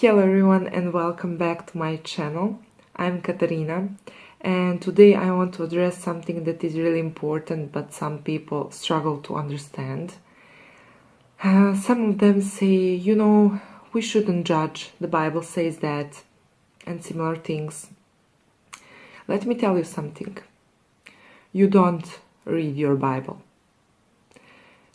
Hello everyone and welcome back to my channel. I'm Katarina and today I want to address something that is really important but some people struggle to understand. Uh, some of them say, you know, we shouldn't judge, the Bible says that, and similar things. Let me tell you something. You don't read your Bible.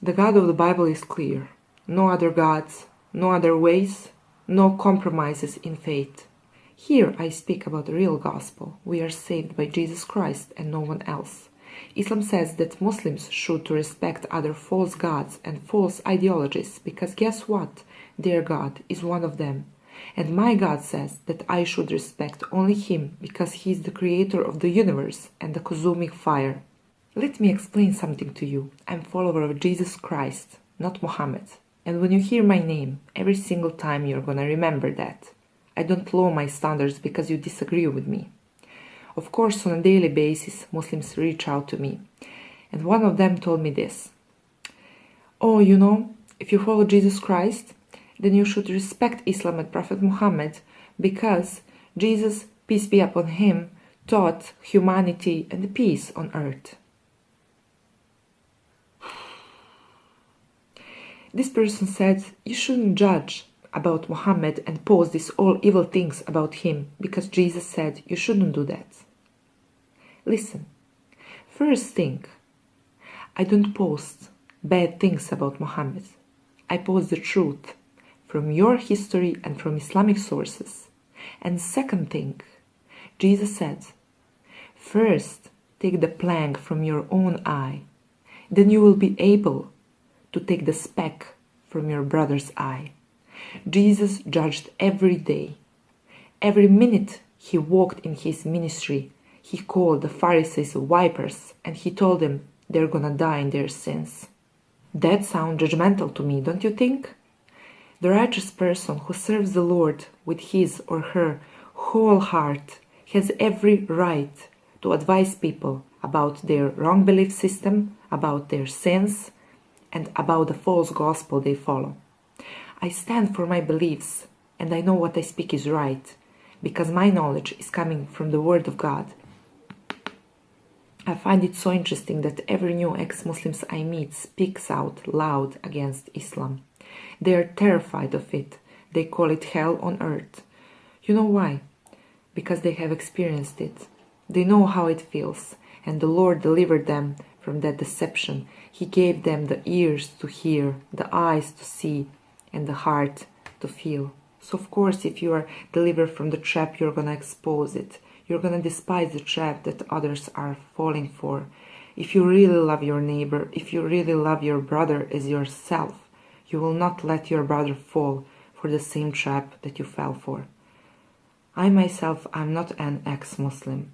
The God of the Bible is clear. No other gods, no other ways, no compromises in faith. Here I speak about the real gospel. We are saved by Jesus Christ and no one else. Islam says that Muslims should respect other false gods and false ideologies because guess what? Their God is one of them. And my God says that I should respect only Him because He is the creator of the universe and the consuming fire. Let me explain something to you. I'm follower of Jesus Christ, not Muhammad. And when you hear my name, every single time you're gonna remember that. I don't lower my standards because you disagree with me. Of course, on a daily basis, Muslims reach out to me. And one of them told me this. Oh, you know, if you follow Jesus Christ, then you should respect Islam and Prophet Muhammad because Jesus, peace be upon him, taught humanity and peace on earth. This person said, You shouldn't judge about Muhammad and post these all evil things about him because Jesus said you shouldn't do that. Listen, first thing, I don't post bad things about Muhammad. I post the truth from your history and from Islamic sources. And second thing, Jesus said, first take the plank from your own eye, then you will be able to take the speck from your brother's eye. Jesus judged every day. Every minute he walked in his ministry, he called the Pharisees vipers and he told them they're gonna die in their sins. That sounds judgmental to me, don't you think? The righteous person who serves the Lord with his or her whole heart has every right to advise people about their wrong belief system, about their sins, and about the false gospel they follow. I stand for my beliefs and I know what I speak is right because my knowledge is coming from the Word of God. I find it so interesting that every new ex-Muslims I meet speaks out loud against Islam. They are terrified of it. They call it hell on earth. You know why? Because they have experienced it. They know how it feels and the Lord delivered them from that deception. He gave them the ears to hear, the eyes to see, and the heart to feel. So of course, if you are delivered from the trap, you're gonna expose it. You're gonna despise the trap that others are falling for. If you really love your neighbor, if you really love your brother as yourself, you will not let your brother fall for the same trap that you fell for. I myself, I'm not an ex-Muslim.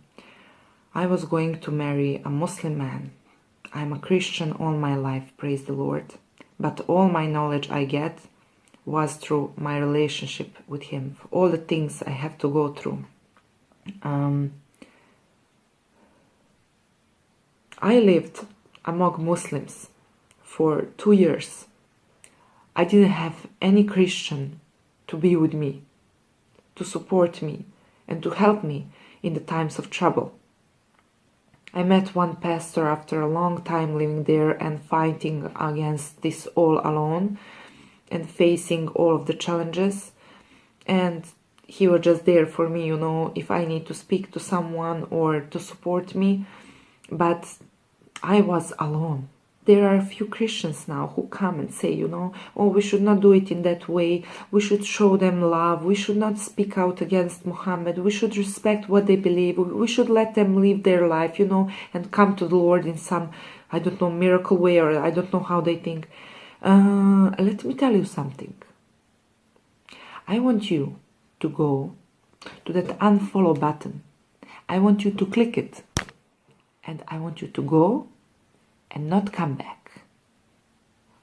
I was going to marry a Muslim man. I'm a Christian all my life, praise the Lord. But all my knowledge I get was through my relationship with him, all the things I have to go through. Um, I lived among Muslims for two years. I didn't have any Christian to be with me, to support me, and to help me in the times of trouble. I met one pastor after a long time living there and fighting against this all alone and facing all of the challenges. And he was just there for me, you know, if I need to speak to someone or to support me. But I was alone there are a few Christians now who come and say, you know, oh, we should not do it in that way. We should show them love. We should not speak out against Muhammad. We should respect what they believe. We should let them live their life, you know, and come to the Lord in some, I don't know, miracle way or I don't know how they think. Uh, let me tell you something. I want you to go to that unfollow button. I want you to click it. And I want you to go and not come back.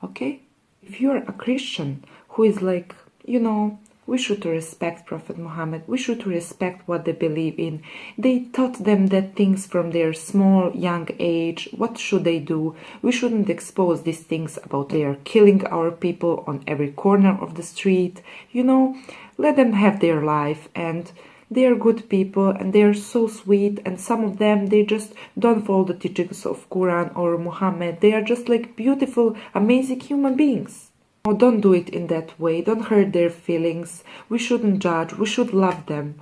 Okay? If you're a Christian who is like, you know, we should respect Prophet Muhammad. We should respect what they believe in. They taught them that things from their small, young age. What should they do? We shouldn't expose these things about they are killing our people on every corner of the street. You know, let them have their life and they are good people and they are so sweet and some of them they just don't follow the teachings of quran or muhammad. They are just like beautiful amazing human beings. Oh don't do it in that way. Don't hurt their feelings. We shouldn't judge. We should love them.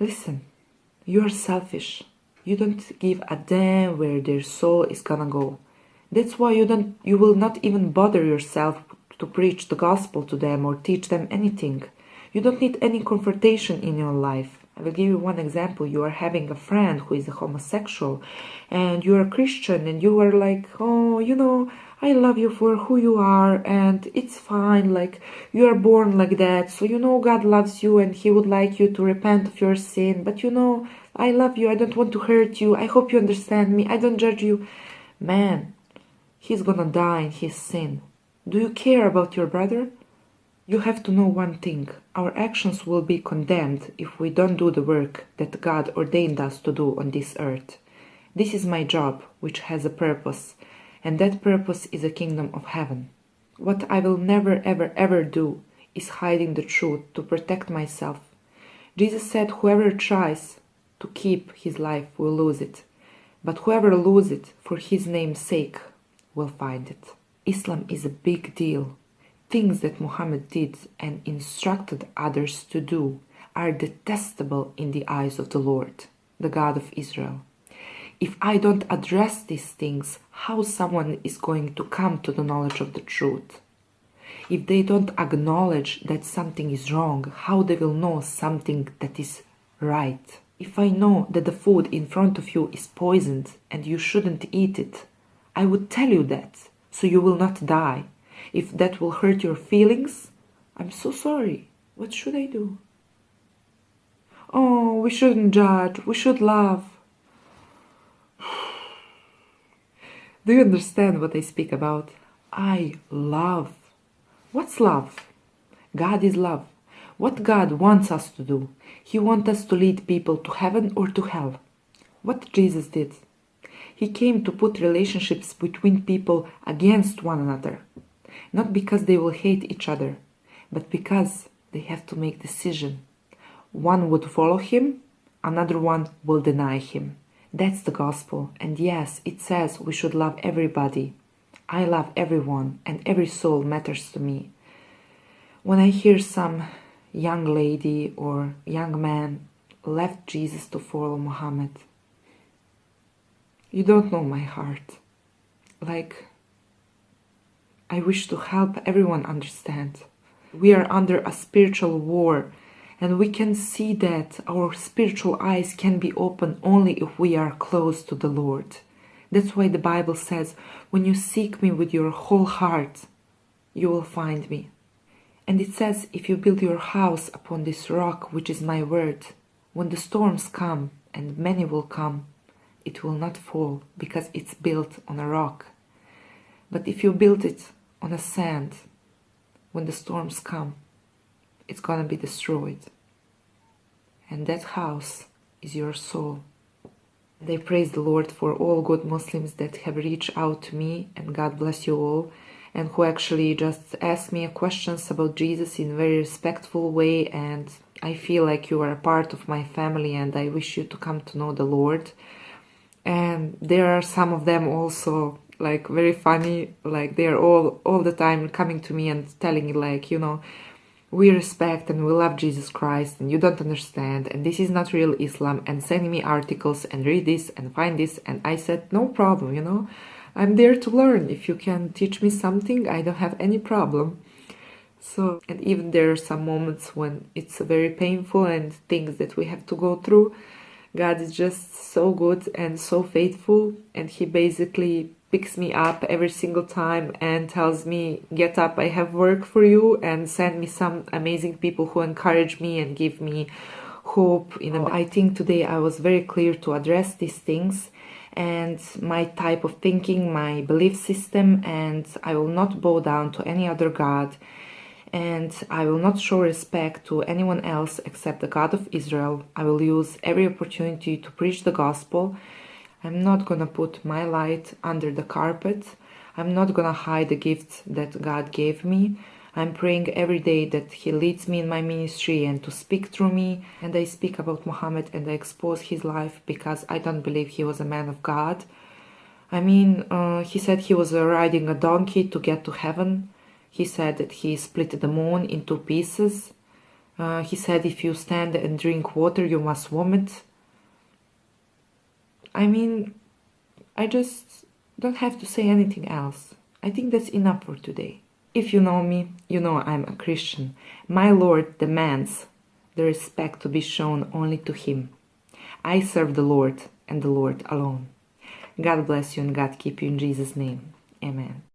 Listen you're selfish. You don't give a damn where their soul is gonna go. That's why you don't you will not even bother yourself to preach the gospel to them or teach them anything you don't need any confrontation in your life. I will give you one example. You are having a friend who is a homosexual and you are a Christian and you are like, oh, you know, I love you for who you are and it's fine. Like you are born like that. So, you know, God loves you and he would like you to repent of your sin. But, you know, I love you. I don't want to hurt you. I hope you understand me. I don't judge you. Man, he's gonna die in his sin. Do you care about your brother? You have to know one thing. Our actions will be condemned if we don't do the work that God ordained us to do on this earth. This is my job, which has a purpose, and that purpose is a kingdom of heaven. What I will never ever ever do is hiding the truth to protect myself. Jesus said whoever tries to keep his life will lose it, but whoever loses it for his name's sake will find it. Islam is a big deal things that Muhammad did and instructed others to do are detestable in the eyes of the Lord, the God of Israel. If I don't address these things, how someone is going to come to the knowledge of the truth? If they don't acknowledge that something is wrong, how they will know something that is right? If I know that the food in front of you is poisoned and you shouldn't eat it, I would tell you that so you will not die if that will hurt your feelings, I'm so sorry. What should I do? Oh, we shouldn't judge. We should love. do you understand what I speak about? I love. What's love? God is love. What God wants us to do? He wants us to lead people to heaven or to hell. What Jesus did? He came to put relationships between people against one another not because they will hate each other, but because they have to make decision. One would follow him, another one will deny him. That's the gospel. And yes, it says we should love everybody. I love everyone and every soul matters to me. When I hear some young lady or young man left Jesus to follow Muhammad, you don't know my heart. Like I wish to help everyone understand. We are under a spiritual war and we can see that our spiritual eyes can be open only if we are close to the Lord. That's why the Bible says, when you seek me with your whole heart, you will find me. And it says, if you build your house upon this rock, which is my word, when the storms come, and many will come, it will not fall because it's built on a rock. But if you build it on a sand, when the storms come, it's gonna be destroyed. And that house is your soul. they praise the Lord for all good Muslims that have reached out to me, and God bless you all, and who actually just asked me questions about Jesus in a very respectful way. And I feel like you are a part of my family, and I wish you to come to know the Lord. And there are some of them also like very funny like they're all all the time coming to me and telling like you know we respect and we love jesus christ and you don't understand and this is not real islam and sending me articles and read this and find this. And i said no problem you know. I'm there to learn. If you can teach me something i don't have any problem. So and even there are some moments when it's very painful and things that we have to go through. God is just so good and so faithful and he basically picks me up every single time and tells me, Get up, I have work for you, and send me some amazing people who encourage me and give me hope. You know, I think today I was very clear to address these things and my type of thinking, my belief system, and I will not bow down to any other God. And I will not show respect to anyone else except the God of Israel. I will use every opportunity to preach the gospel I'm not gonna put my light under the carpet. I'm not gonna hide the gifts that God gave me. I'm praying every day that He leads me in my ministry and to speak through me. And I speak about Muhammad and I expose his life because I don't believe he was a man of God. I mean, uh, he said he was uh, riding a donkey to get to heaven. He said that he split the moon in two pieces. Uh, he said if you stand and drink water, you must vomit. I mean, I just don't have to say anything else. I think that's enough for today. If you know me, you know I'm a Christian. My Lord demands the respect to be shown only to Him. I serve the Lord and the Lord alone. God bless you and God keep you in Jesus' name. Amen.